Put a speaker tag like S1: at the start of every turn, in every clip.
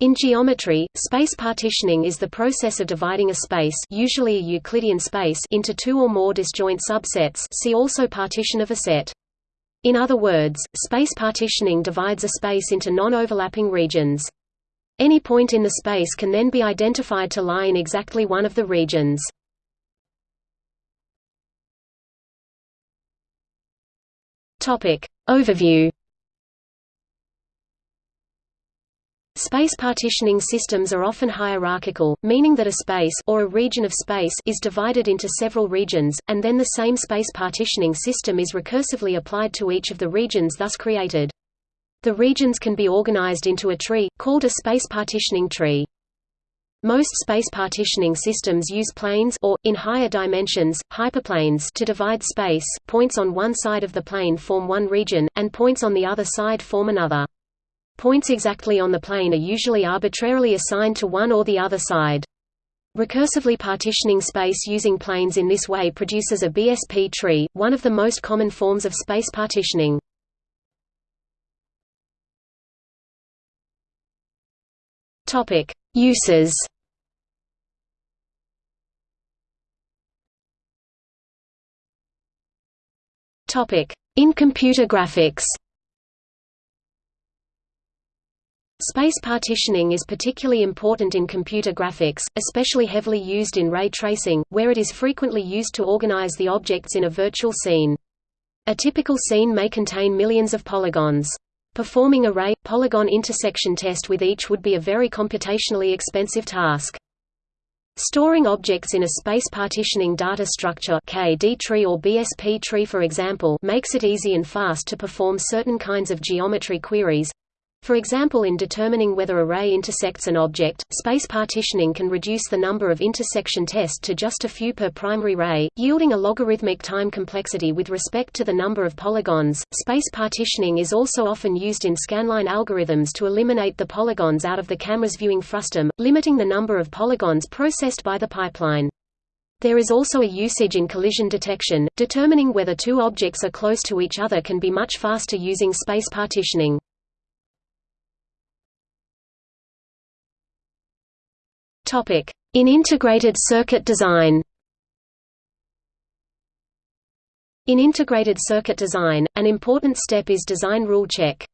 S1: In geometry, space partitioning is the process of dividing a space usually a Euclidean space into two or more disjoint subsets see also partition of a set. In other words, space partitioning divides a space into non-overlapping regions. Any point in the space can then be identified to lie in exactly one of the regions. Topic: Overview Space partitioning systems are often hierarchical, meaning that a space or a region of space is divided into several regions, and then the same space partitioning system is recursively applied to each of the regions thus created. The regions can be organized into a tree, called a space partitioning tree. Most space partitioning systems use planes or, in higher dimensions, hyperplanes to divide space. Points on one side of the plane form one region, and points on the other side form another. Points exactly on the plane are usually arbitrarily assigned to one or the other side. Recursively partitioning space using planes in this way produces a BSP tree, one of the most common forms of space partitioning. Topic: Uses. Topic: In computer graphics. Space partitioning is particularly important in computer graphics, especially heavily used in ray tracing, where it is frequently used to organize the objects in a virtual scene. A typical scene may contain millions of polygons. Performing a ray-polygon intersection test with each would be a very computationally expensive task. Storing objects in a space partitioning data structure KD tree or BSP tree for example makes it easy and fast to perform certain kinds of geometry queries, for example in determining whether a ray intersects an object, space partitioning can reduce the number of intersection tests to just a few per primary ray, yielding a logarithmic time complexity with respect to the number of polygons. Space partitioning is also often used in scanline algorithms to eliminate the polygons out of the camera's viewing frustum, limiting the number of polygons processed by the pipeline. There is also a usage in collision detection, determining whether two objects are close to each other can be much faster using space partitioning. In integrated circuit design In integrated circuit design, an important step is design rule check.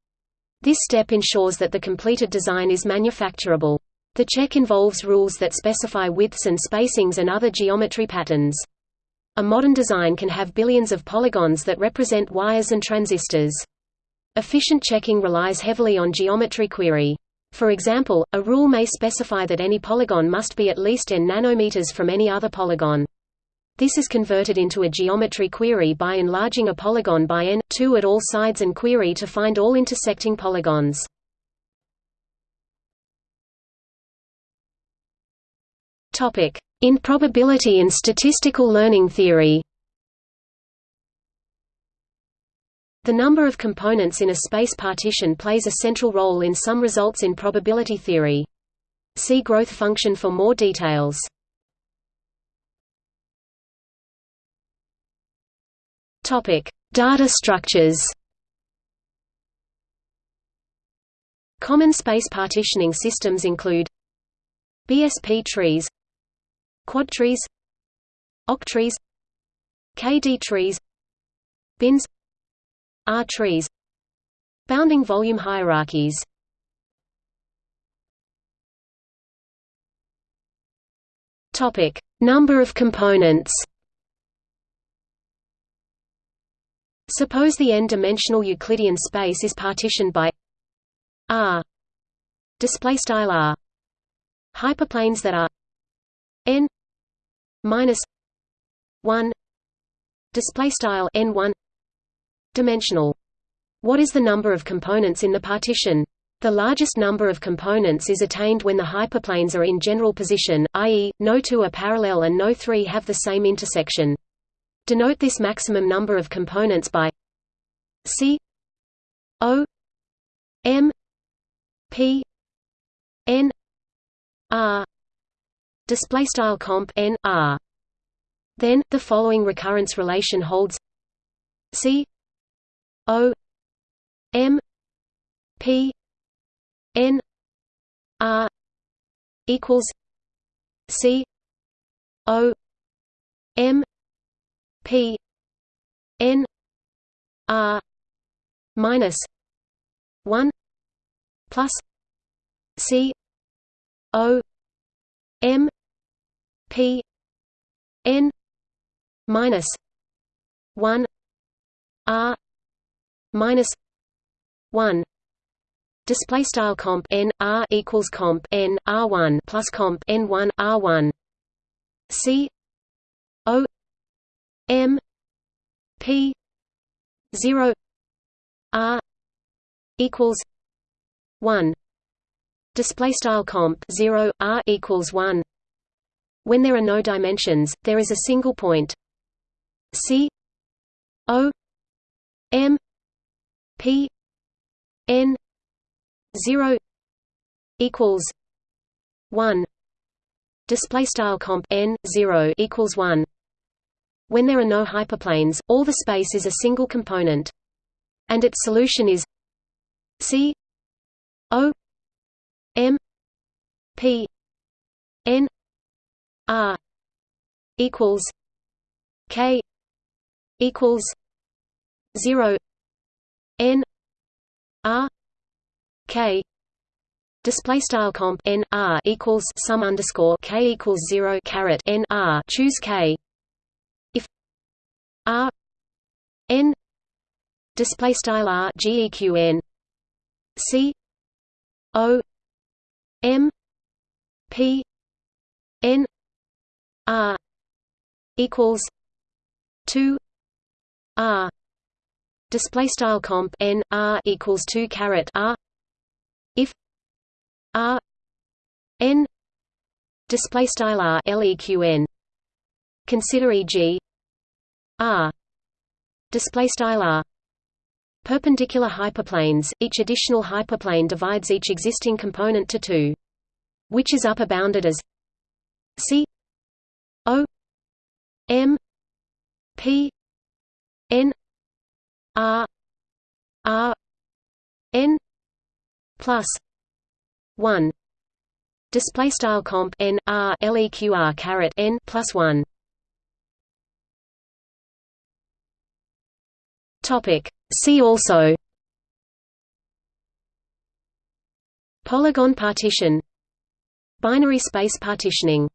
S1: This step ensures that the completed design is manufacturable. The check involves rules that specify widths and spacings and other geometry patterns. A modern design can have billions of polygons that represent wires and transistors. Efficient checking relies heavily on geometry query. For example, a rule may specify that any polygon must be at least n nanometers from any other polygon. This is converted into a geometry query by enlarging a polygon by n, 2 at all sides and query to find all intersecting polygons. In probability and statistical learning theory The number of components in a space partition plays a central role in some results in probability theory. See growth function for more details. Topic: Data structures. Common space partitioning systems include BSP trees, quad trees, octrees, KD trees, bins R trees Bounding volume hierarchies Topic: Number of components. Suppose the n-dimensional Euclidean space is partitioned by R display style R hyperplanes that are n minus 1 display style n1 dimensional. What is the number of components in the partition? The largest number of components is attained when the hyperplanes are in general position, i.e., no two are parallel and no three have the same intersection. Denote this maximum number of components by C O M P N R display style comp n r then the following recurrence relation holds C O M P N R equals C O M P N R minus one plus C O M P N minus one R minus one. Display style comp n r equals comp n r one plus comp n one r one. C o m p zero r equals one. Display style comp 0 r equals 1 when there are no dimensions there is a single point. C o m p n 0 equals 1 display style comp n 0 equals 1 when there are no hyperplanes all the space is a single component. And its solution is c o m p n r equals k equals 0 n r k display style comp n r equals sum underscore k equals 0 caret n r choose k. If r n display style r geq n. C o m p n r equals 2 r display style comp n r equals 2 caret r. If r n. Display style r leqn consider eg r. Display style r. Perpendicular hyperplanes each additional hyperplane divides each existing component to two which is upper bounded as c o m p n R R N plus one display style comp n r leqr caret n plus one. Topic. See also. Polygon partition. Binary space partitioning